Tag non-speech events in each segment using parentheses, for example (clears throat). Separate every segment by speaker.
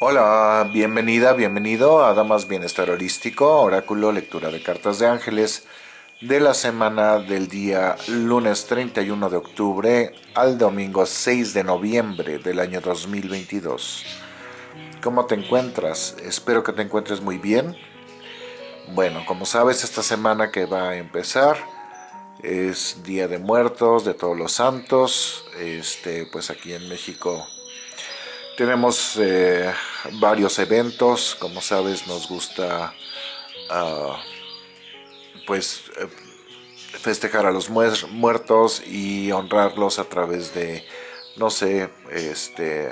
Speaker 1: Hola, bienvenida, bienvenido a Damas Bienestar Holístico, Oráculo, Lectura de Cartas de Ángeles de la semana del día lunes 31 de octubre al domingo 6 de noviembre del año 2022. ¿Cómo te encuentras? Espero que te encuentres muy bien. Bueno, como sabes, esta semana que va a empezar es Día de Muertos, de Todos los Santos. Este, pues aquí en México tenemos eh, varios eventos, como sabes nos gusta ah, pues eh, festejar a los muertos y honrarlos a través de, no sé, este,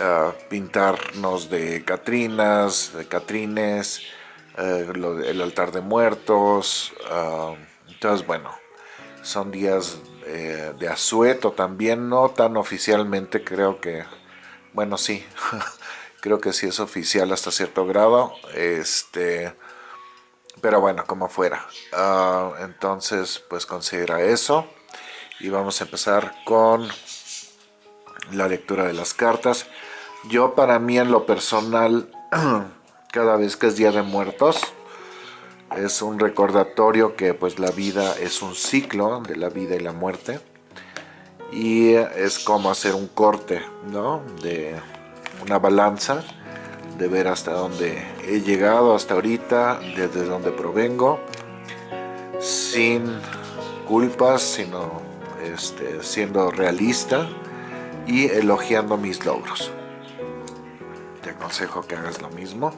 Speaker 1: ah, pintarnos de Catrinas, de Catrines, eh, el altar de muertos, ah, entonces bueno, son días eh, de asueto también, no tan oficialmente, creo que, bueno, sí, (laughs) creo que sí es oficial hasta cierto grado, este, pero bueno, como fuera. Ah, entonces, pues considera eso y vamos a empezar con la lectura de las cartas. Yo para mí en lo personal, (clears throat) cada vez que es Día de Muertos, es un recordatorio que pues la vida es un ciclo de la vida y la muerte. Y es como hacer un corte ¿no? de una balanza de ver hasta dónde he llegado hasta ahorita desde donde provengo sin culpas sino este, siendo realista y elogiando mis logros. Te aconsejo que hagas lo mismo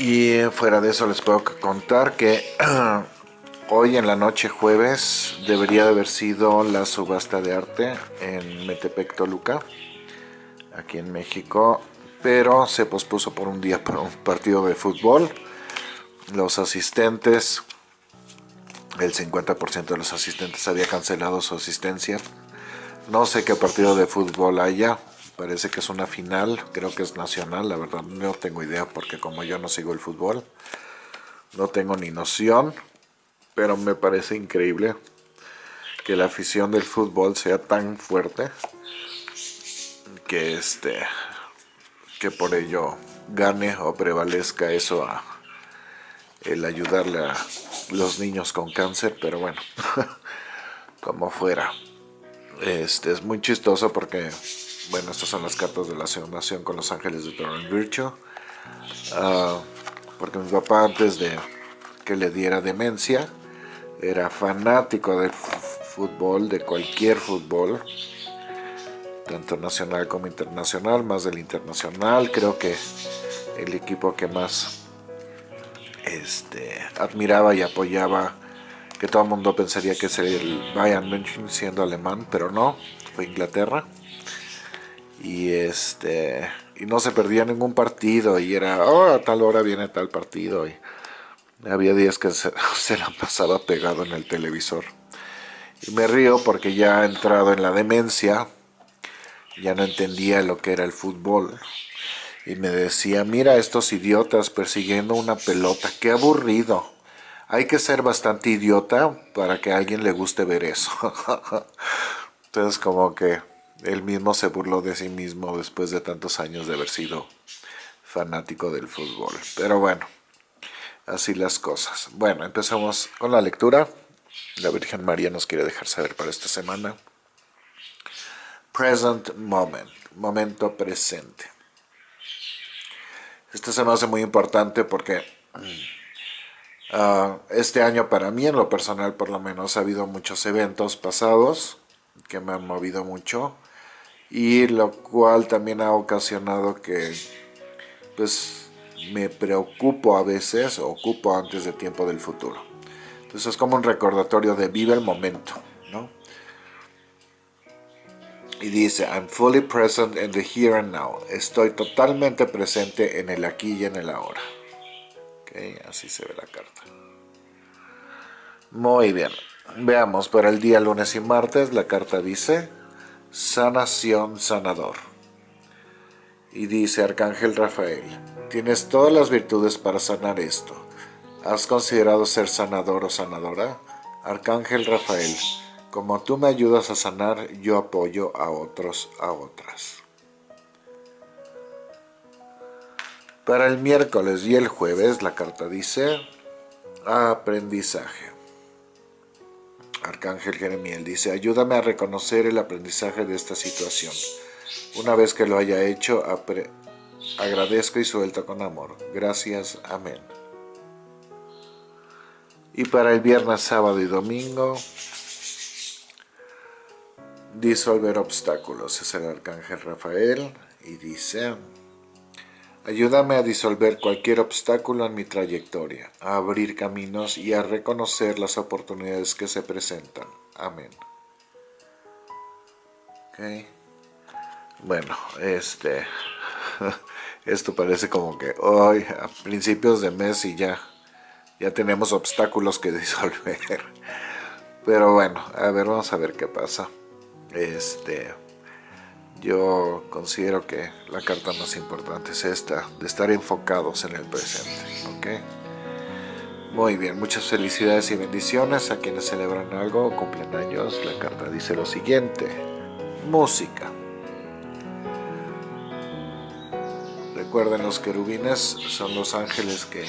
Speaker 1: Y fuera de eso les puedo contar que (clears throat) hoy en la noche jueves debería de haber sido la subasta de arte en Metepec, Toluca, aquí en México, pero se pospuso por un día para un partido de fútbol. Los asistentes, el 50% de los asistentes había cancelado su asistencia. No sé qué partido de fútbol haya, Parece que es una final, creo que es nacional, la verdad no tengo idea porque como yo no sigo el fútbol, no tengo ni noción, pero me parece increíble que la afición del fútbol sea tan fuerte que este que por ello gane o prevalezca eso a el ayudarle a los niños con cáncer, pero bueno, (laughs) como fuera. Este es muy chistoso porque bueno, estas son las cartas de la nación con los ángeles de Torrent Virtue. Ah, porque mi papá antes de que le diera demencia era fanático del fútbol, de cualquier fútbol, tanto nacional como internacional, más del internacional. Creo que el equipo que más este, admiraba y apoyaba, que todo el mundo pensaría que sería el Bayern München siendo alemán, pero no, fue Inglaterra y este y no se perdía ningún partido y era, oh, a tal hora viene tal partido y había días que se, (laughs) se la pasaba pegado en el televisor. Y me río porque ya entrado en la demencia, ya no entendía lo que era el fútbol. Y me decía, mira estos idiotas persiguiendo una pelota, qué aburrido. Hay que ser bastante idiota para que a alguien le guste ver eso. (laughs) Entonces como que él mismo se burló de sí mismo después de tantos años de haber sido fanático del fútbol. Pero bueno, así las cosas. Bueno, empezamos con la lectura. La Virgen María nos quiere dejar saber para esta semana. Present moment, momento presente. Este se me hace muy importante porque uh, (clears throat) este año para mí, en lo personal por lo menos, ha habido muchos eventos pasados que me han movido mucho y lo cual también ha ocasionado que pues me preocupo a veces o ocupo antes de tiempo del futuro. Entonces es como un recordatorio de vive el momento, ¿no? Y dice, I'm fully present in the here and now. Estoy totalmente presente en el aquí y en el ahora. Okay, así se ve la carta. Muy bien. Veamos, para el día lunes y martes la carta dice sanación sanador. Y dice Arcángel Rafael, tienes todas las virtudes para sanar esto. ¿Has considerado ser sanador o sanadora? Arcángel Rafael, Como tú me ayudas a sanar, yo apoyo a otros, a otras. Para el miércoles y el jueves la carta dice aprendizaje. Arcángel Jeremiel dice, ayúdame a reconocer el aprendizaje de esta situación. Una vez que lo haya hecho, agradezco y suelto con amor. Gracias. Amén. Y para el viernes, sábado y domingo, disolver obstáculos. Es el Arcángel Rafael y dice... Ayúdame a disolver cualquier obstáculo en mi trayectoria, a abrir caminos y a reconocer las oportunidades que se presentan. Amén. Bueno, este... (laughs) Esto parece como que hoy, a principios de mes y ya, ya tenemos obstáculos que (laughs) disolver. Pero bueno, a ver, vamos a ver qué pasa. Este yo considero que la carta más importante es esta, de estar enfocados en el presente, ¿ok? Muy bien, muchas felicidades y bendiciones a quienes celebran algo o cumplen años. La carta dice lo siguiente, música. Recuerden, los querubines son los ángeles que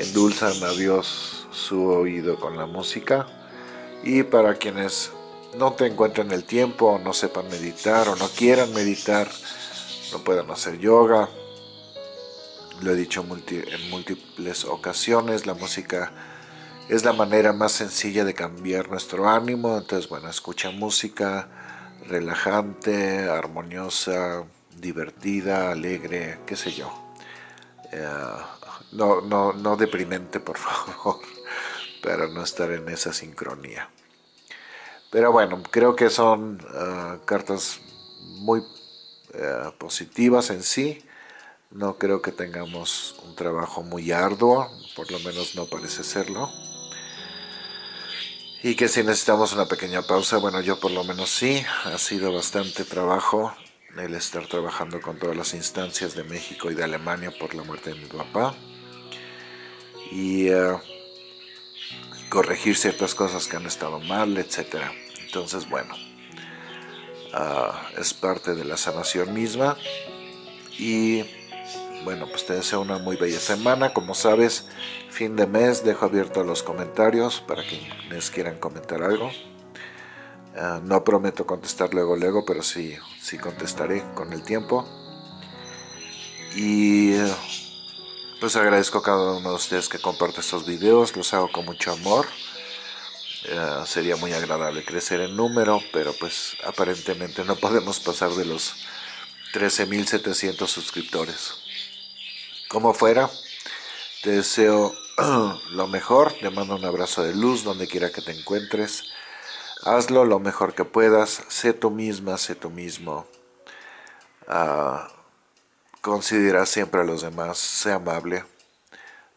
Speaker 1: endulzan a Dios su oído con la música. Y para quienes no te encuentren el tiempo, no sepan meditar, o no quieran meditar, no puedan hacer yoga. Lo he dicho en múltiples ocasiones, la música es la manera más sencilla de cambiar nuestro ánimo. Entonces, bueno, escucha música relajante, armoniosa, divertida, alegre, qué sé yo. Eh, no, no, no deprimente, por (laughs) favor, para no estar en esa sincronía. Pero bueno, creo que son ah, cartas muy eh, positivas en sí. No creo que tengamos un trabajo muy arduo, por lo menos no parece serlo. Y que si necesitamos una pequeña pausa, bueno, yo por lo menos sí, ha sido bastante trabajo el estar trabajando con todas las instancias de México y de Alemania por la muerte de mi papá. Y... Eh, corregir ciertas cosas que han estado mal, etc. Entonces, bueno, ah, es parte de la sanación misma. Y bueno, pues te deseo una muy bella semana. Como sabes, fin de mes, dejo abierto los comentarios para quienes quieran comentar algo. Ah, no prometo contestar luego, luego, pero sí, sí contestaré con el tiempo. Y pues agradezco a cada uno de ustedes que comparte estos videos, los hago con mucho amor. Eh, sería muy agradable crecer en número, pero pues aparentemente no podemos pasar de los 13.700 suscriptores. Como fuera, te deseo (clears throat) lo mejor, te mando un abrazo de luz donde quiera que te encuentres. Hazlo lo mejor que puedas, sé tú misma, sé tú mismo. Uh, Considera siempre a los demás, sé amable,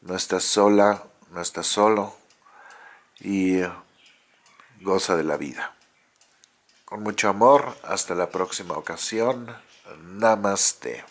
Speaker 1: no estás sola, no estás solo y goza de la vida. Con mucho amor, hasta la próxima ocasión, Namaste.